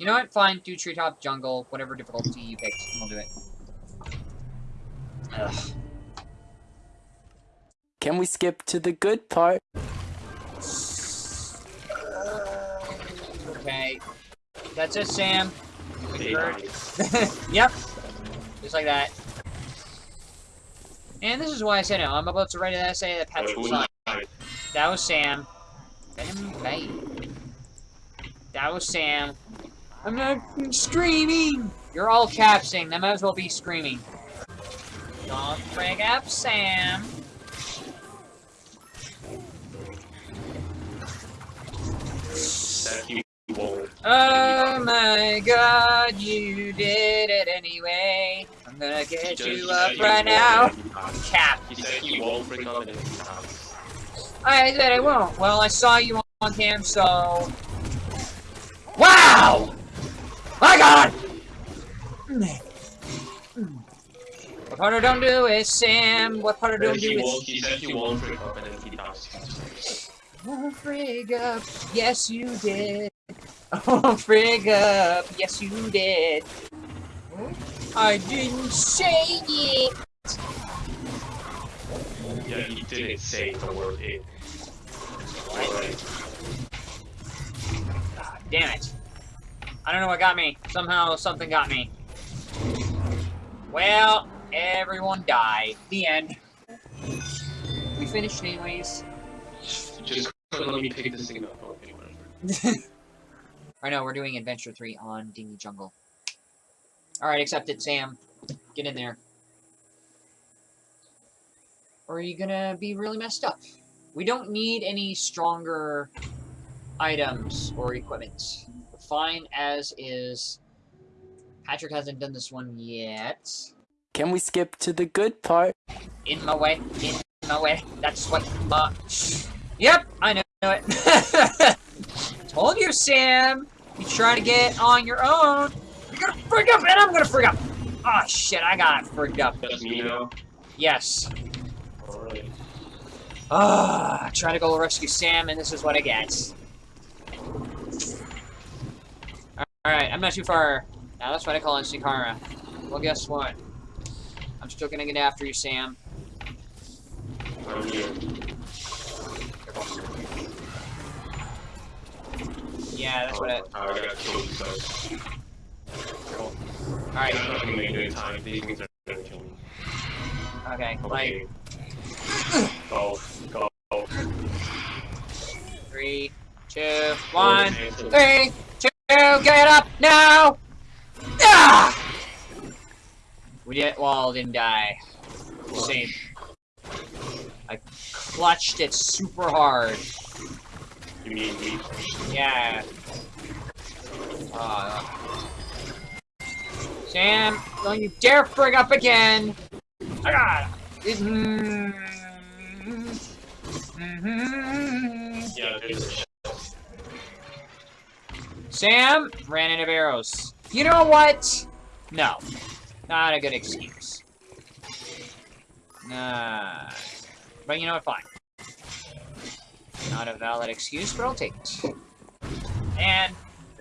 You know what? Fine. Do treetop, jungle, whatever difficulty you picked, and we'll do it. Ugh. Can we skip to the good part? Okay. That's it, Sam. Yep. Just like that. And this is why I said no. I'm about to write an essay that Patrick who signed. That was Sam. Let him play. That was Sam. I'm not screaming! You're all capsing. That might as well be screaming. Don't bring up Sam. Oh my god, you did it anyway. I'm gonna get you up he right now. Cap. He said he won't bring up. I said I won't. Well, I saw you on cam, so... Wow! My god! What part of don't do is Sam? What part of don't do he is... won't. He said he won't bring up and then he dies. Oh, frig up. Yes, you did. Oh, frig up. Yes, you did. I didn't say it. Yeah, he didn't say the word it. Alright. God damn it. I don't know what got me. Somehow something got me. Well, everyone died. The end. We finished anyways. Just let me pick this thing up. I know, we're doing Adventure 3 on Dingy Jungle. Alright, accept it, Sam. Get in there. Or are you gonna be really messed up? We don't need any stronger items or equipment. We're fine as is. Patrick hasn't done this one yet. Can we skip to the good part? In my way, in my way. That's what my... Yep, I know it. Told you, Sam. You try to get on your own. You're gonna freak up, and I'm gonna freak up. Oh shit, I got freaked up. That's me now. Yes. Alright. Ah, I try to go rescue Sam, and this is what I get. Alright, I'm not too far. Now that's what I call instant karma. Well, guess what? I'm still gonna get after you, Sam. Yeah, that's what oh, I... I got killed because. Alright, I'm not gonna make it in time. These things are gonna kill me. okay, like... Go. Go. Three, two, one, three, get up now! Ah! We did well, didn't die. Same. I clutched it super hard. You mean me? Yeah. Uh, Sam, don't you dare bring up again! I got it. Yeah, Sam ran out of arrows. You know what? No. Not a good excuse. Nah. But you know what? Fine. Not a valid excuse, but I'll take it. And,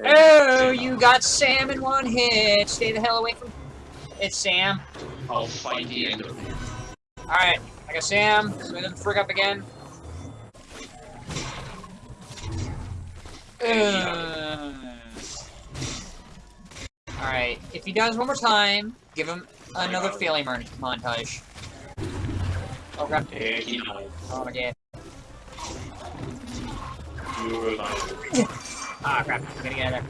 oh, you got Sam in one hit. Stay the hell away from... It's Sam. I'll fight the end of it. Alright, I got Sam. So he doesn't freak up again. Uh, Alright, if he does one more time, give him another mon- montage. Oh he. Oh my god. Ah crap, I'm gonna get out of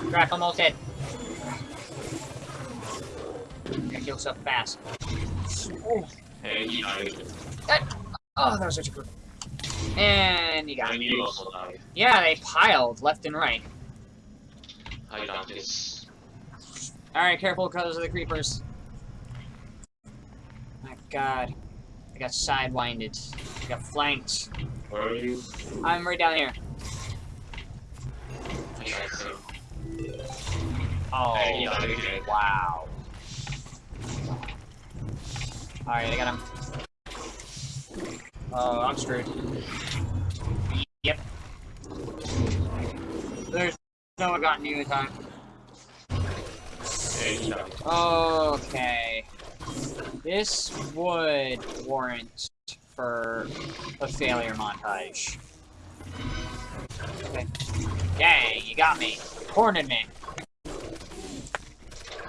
there. Crap, almost dead. Gotta kill stuff fast. Oh, that, oh, that was such a good. And you got it. Yeah, they piled left and right. I got this. Alright, careful because of the creepers. My god. I got sidewinded. I got flanked. Where are you? I'm right down here. Oh, wow. Alright, I got him. Oh, I'm screwed. Yep. There's no one got you in time. And he died. Okay. This would warrant for a failure montage. Okay. Dang, you got me. Cornered me.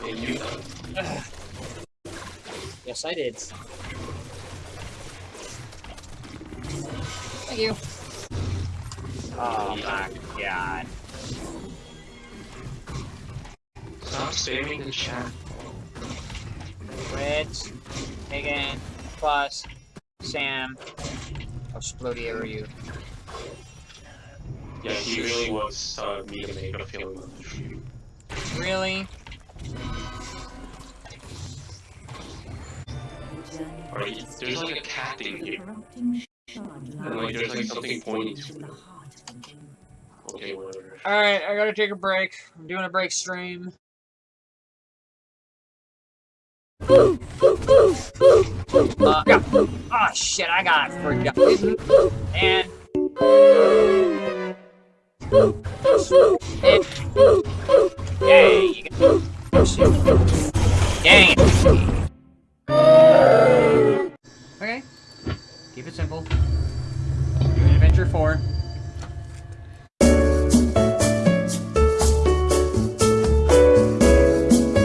And you Yes, I did. Thank you. Oh my god. Stop spamming the chat. Rich, Megan, Plus, Sam. How splody are you? Yeah, he really wants uh, me to make a film of you. Really? Or he- there's like a cat thing here. And like there's like something pointing to it. Okay, whatever. Alright, I gotta take a break. I'm doing a break stream. Uh. Oh shit, I got forgot. And got oh, shit. Dang it. Okay. Keep it simple. Doing Adventure 4.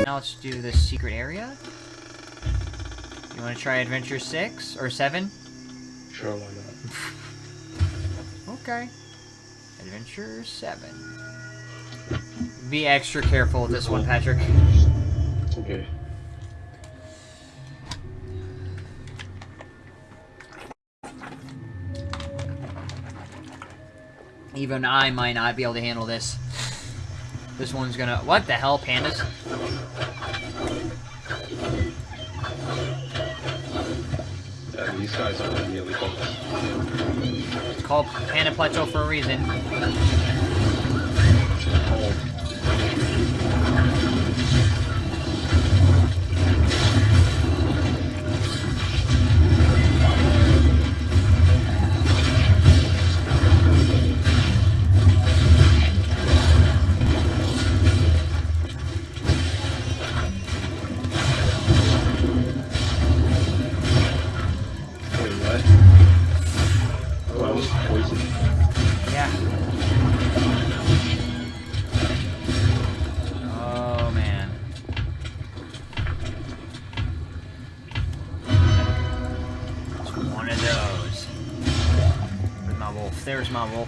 Now let's do the secret area. You want to try Adventure 6 or 7? Sure, why not? Okay. Adventure 7. Be extra careful with this one, Patrick. Okay. Even I might not be able to handle this. This one's gonna... What the hell, pandas? Yeah, these guys are really focused. It's called Panda for a reason. Wolf? There's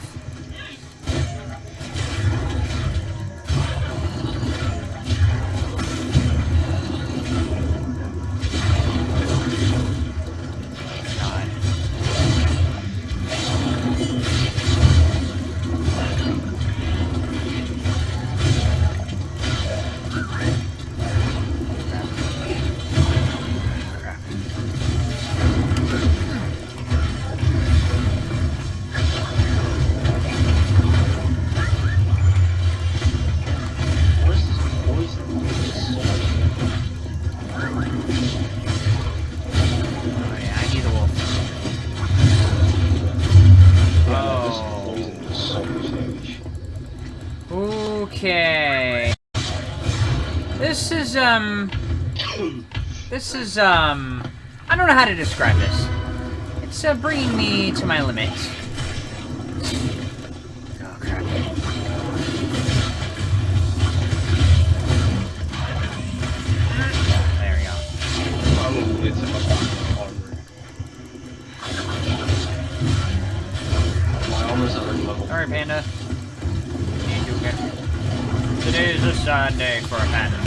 um... This is, um... I don't know how to describe this. It's, uh, bringing me to my limit. Oh, crap. There we go. Probably it's about. My armor's already level. Alright, Panda. Today is a sad day for a panda.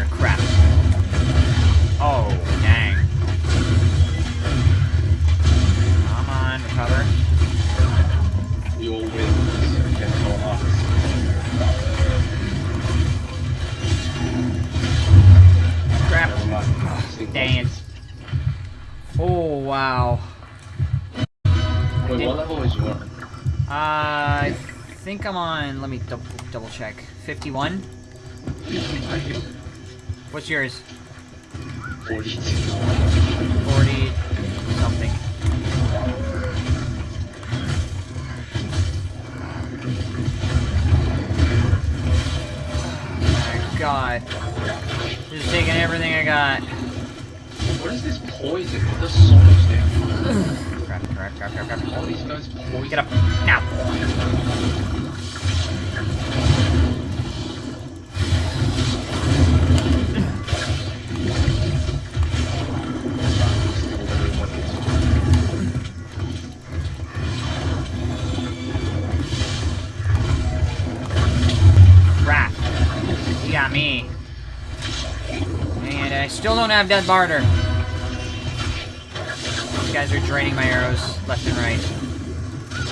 Even get death bar. Crap. Oh, dang. Come on, recover. You'll win this against. Crap. Never Dang it. Oh, wow. Wait, what level is your? Uh, I think I'm on. Let me double, double check. 51. What's yours? 40. 40 something. Oh my god. Just taking everything I got. What is this poison? It does so much damage. Crap, crap, crap, crap, crap. All these guys poison. Get up. Now. Don't have Death Barter. These guys are draining my arrows left and right.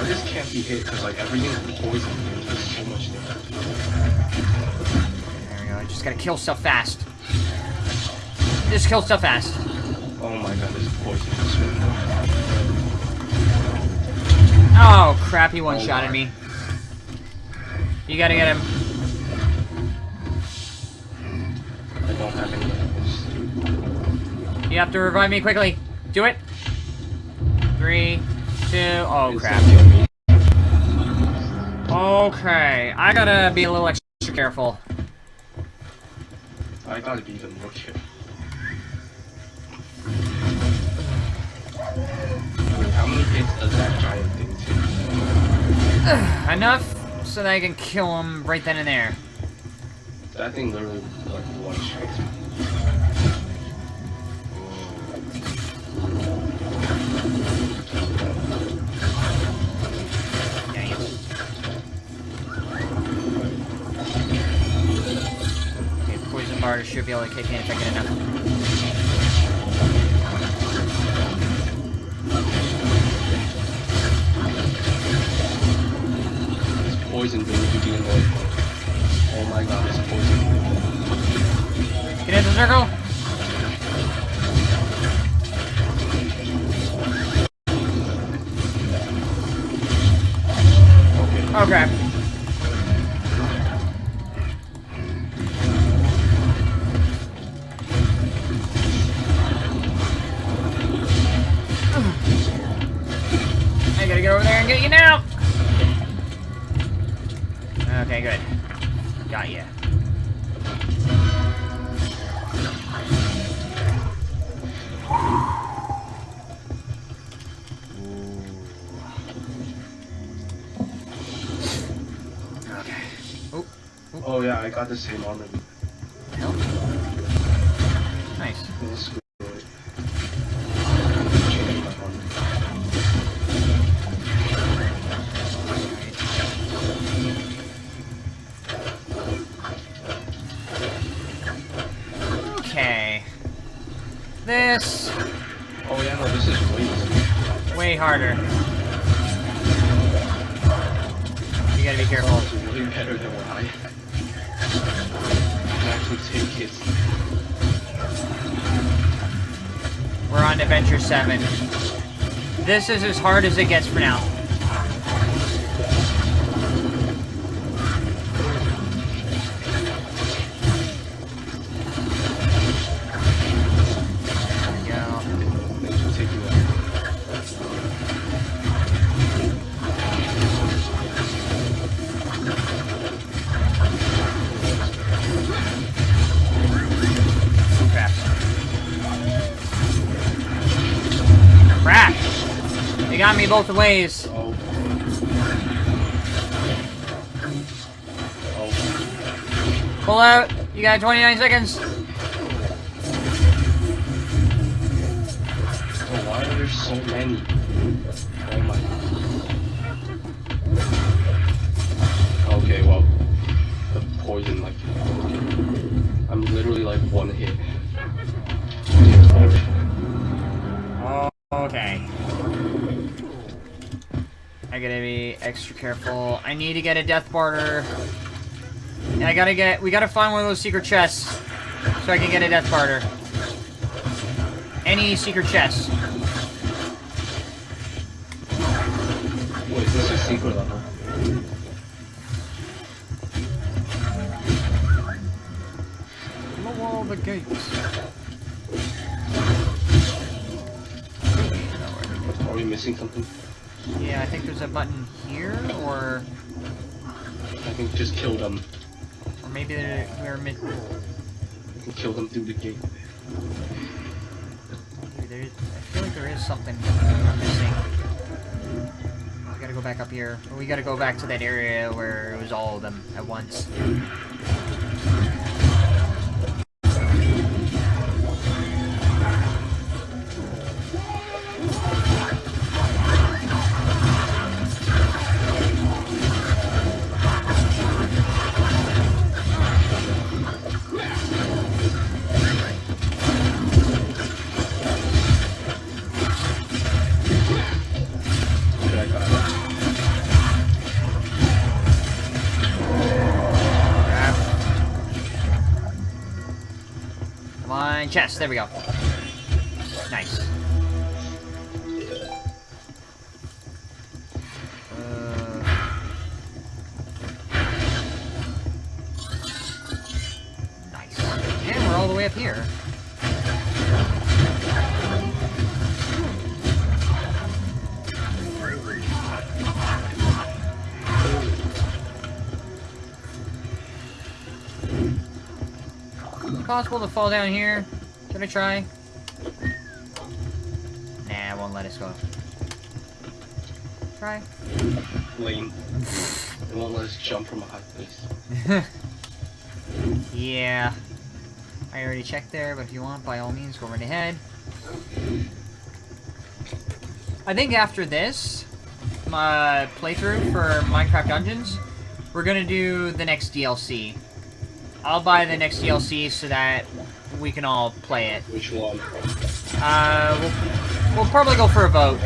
I just can't be hit because like everything's poison. Does so much damage. There we go. I just gotta kill stuff fast. Just kill stuff fast. Oh my god, this poison is so Oh, crap, he one-shotted oh, me. You gotta get him. You have to revive me quickly. Do it. Three, two, oh crap. gonna kill me. Okay, I gotta be a little extra careful. I gotta be even more careful. Wait, how many hits does that giant thing take? Enough so that I can kill him right then and there. That thing literally like one shot. Poison bar should be able to kick in if I get enough. This poison thing is beginning like Oh my god, this poison. Get into the circle. Yeah, I got the same armor. nice. This is good. Change my armor. Okay. This Oh yeah, no, this is way easier. way harder. You gotta be careful. It's really better than what I had. You can We're on Adventure 7. This is as hard as it gets for now. Both ways. Pull out. You got 29 seconds. Why are there so many? Oh my. Okay, well, the poison, like, I'm literally like one hit. I gotta be extra careful. I need to get a death barter. And I gotta get... We gotta find one of those secret chests so I can get a death barter. Any secret chest. Wait, this is secret level? Blow all the gates. Are we missing something? Yeah, I think there's a button here, or I think just kill them. or maybe we're mid. I can kill them through the gate. There, I feel like there is something I'm missing. We gotta go back up here. Or we gotta go back to that area where it was all of them at once. Come chest. There we go. Nice. Uh, nice. And we're all the way up here. Possible to fall down here? I try? Nah, it won't let us go. Try. Lame. it won't let us jump from a high place. yeah. I already checked there, but if you want, by all means, go right ahead. I think after this, my playthrough for Minecraft Dungeons, we're gonna do the next DLC. I'll buy the next DLC so that we can all play it. Which one? Uh, we'll, we'll probably go for a vote.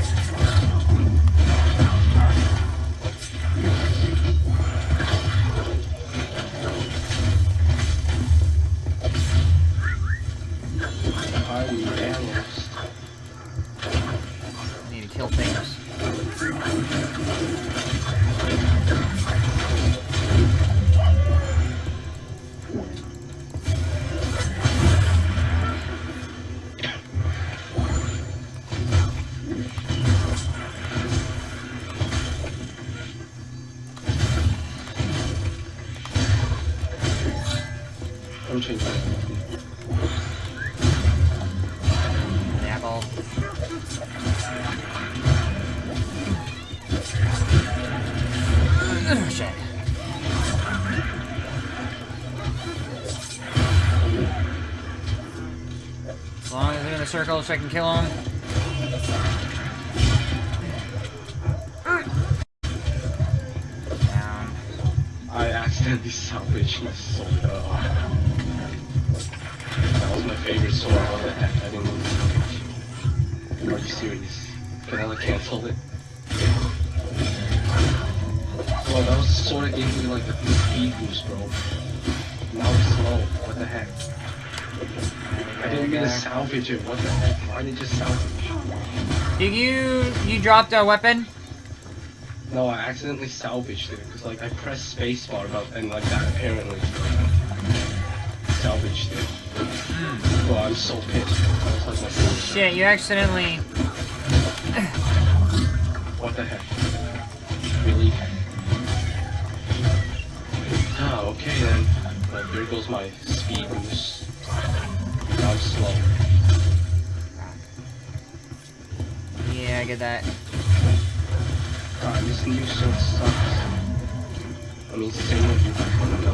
As long as they're in a circle so I can kill them. Down. I accidentally salvaged my sword. Uh, that was my favorite sword. What the heck? I didn't to salvage. Are you serious? Can I cancel it? Well, that was the sword that gave me like the speed boost, bro. Now it's slow. What the heck? Didn't mean to salvage it. What the heck? Why did you just salvage? Did you you dropped a weapon? No, I accidentally salvaged it because like I pressed spacebar about and like that apparently salvaged it. Well, I'm so pissed. I was like. Shit, you accidentally. What the heck? Really? Ah, okay then. Well, there goes my Get that. God, this new sword sucks. I mean, same with you. No,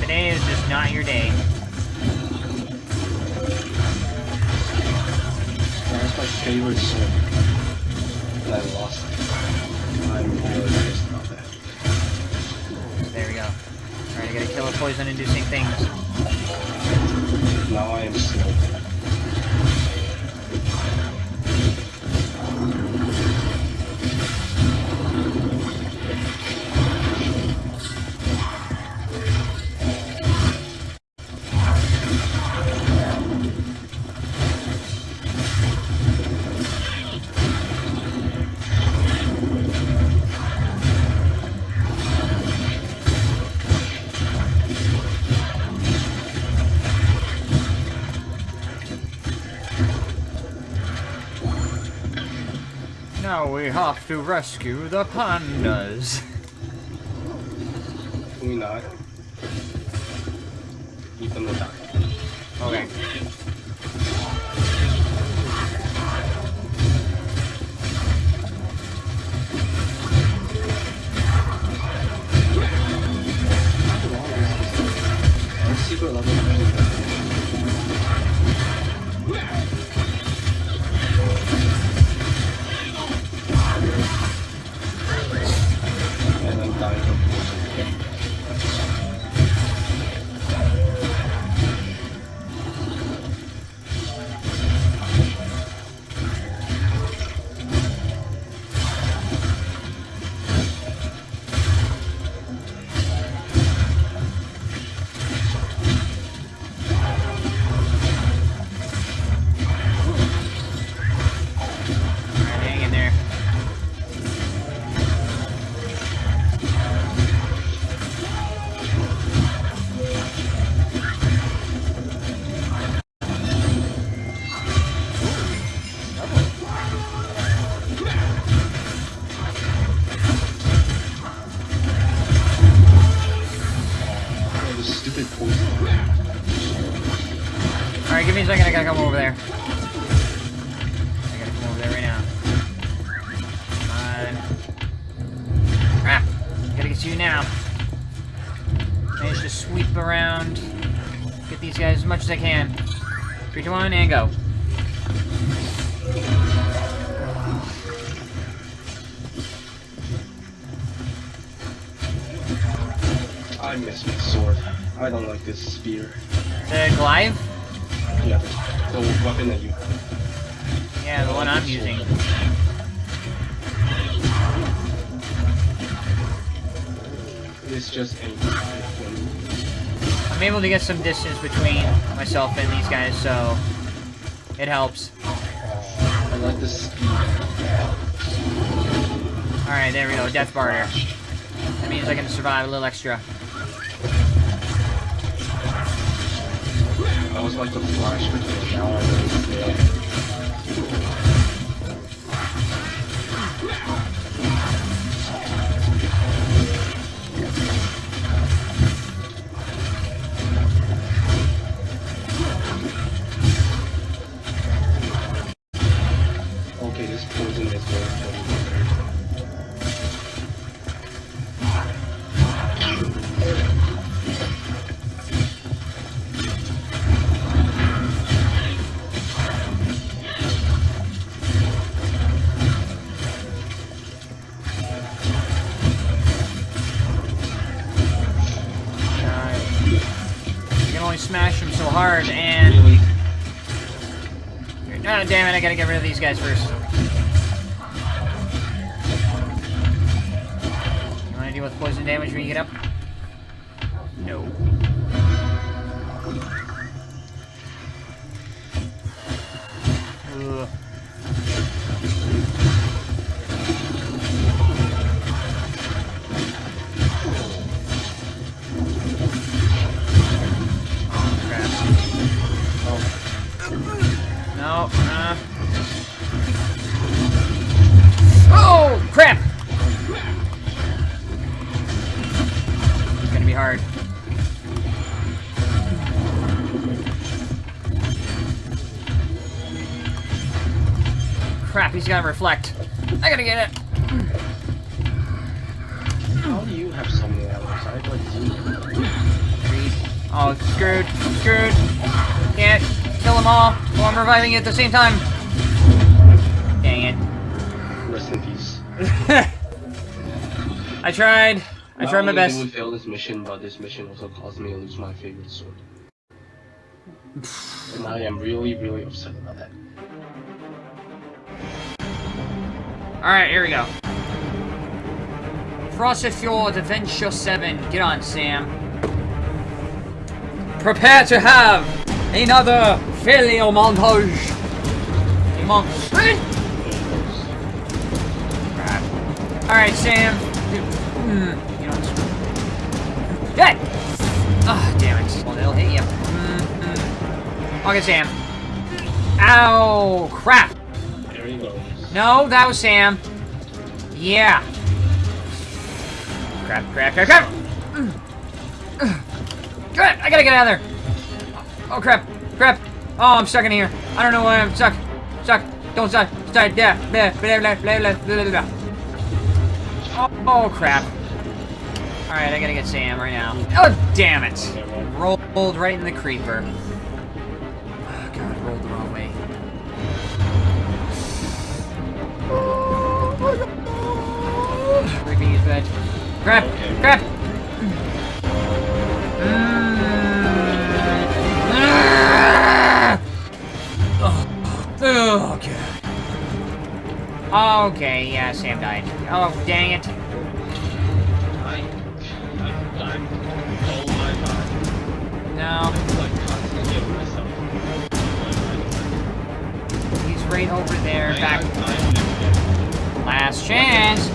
Today is just not your day. That's my favorite. And I lost it. I'm really pissed about that. There we go. Alright, I gotta kill a poison inducing things. Now I am slow. Now we have to rescue the pandas. Can we not? Them to die. Okay. Secret level. And I'm dying from poison. Alright, give me a second, I gotta come over there. I gotta come over there right now. Come on. Crap. Gotta get to you now. Manage to sweep around. Get these guys as much as I can. Three, two, one, and go. I don't like this spear. The Goliath? Yeah, the, the weapon that you have. Yeah, the one I'm using. It's just any I'm able to get some distance between myself and these guys, so it helps. I like the speed. Alright, there we go, death barter. That means I can survive a little extra. I was like the flash but now know I gotta get rid of these guys first. Gotta reflect. I gotta get it. How do you have so many arrows? I have like zero. Oh, screwed. Screwed. Can't kill them all while I'm reviving it at the same time. Dang it. Rest in peace. I tried. I Not tried my best. did we fail this mission, but this mission also caused me to lose my favorite sword. and I am really, really upset about that. Alright, here we go. Frosted Fjord Adventure 7. Get on, Sam. Prepare to have another failure montage. Monster. Alright, Sam. Hmm, you know! Ah, damn it. Well, they'll hit you. Mm-hmm. Okay, Sam. Ow! Crap! No, that was Sam. Yeah. Crap, crap, crap, crap! Crap, I gotta get out of there! Oh, crap, crap! Oh, I'm stuck in here. I don't know why I'm stuck. Stuck. Don't stuck. Stuck. Yeah. Blah, blah, blah, blah, blah, blah, blah. Oh, oh, crap. Alright, I gotta get Sam right now. Oh, damn it! Rolled right in the creeper. Bed. Crap! Crap! Mm. Oh, God. Okay, yeah, Sam died. Oh, dang it. I, I, I'm right over there. Back. Last chance.